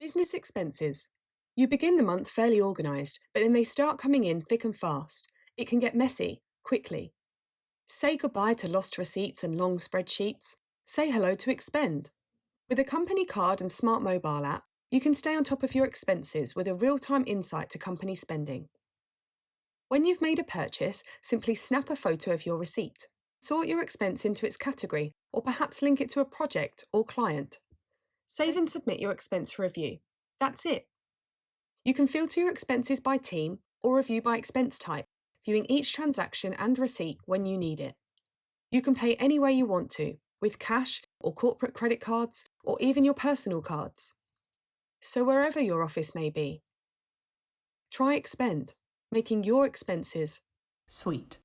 Business expenses. You begin the month fairly organised, but then they start coming in thick and fast. It can get messy, quickly. Say goodbye to lost receipts and long spreadsheets. Say hello to Expend. With a company card and smart mobile app, you can stay on top of your expenses with a real-time insight to company spending. When you've made a purchase, simply snap a photo of your receipt. Sort your expense into its category, or perhaps link it to a project or client. Save and submit your expense for review. That's it. You can filter your expenses by team or review by expense type, viewing each transaction and receipt when you need it. You can pay any way you want to, with cash or corporate credit cards or even your personal cards. So wherever your office may be, try Expend, making your expenses sweet.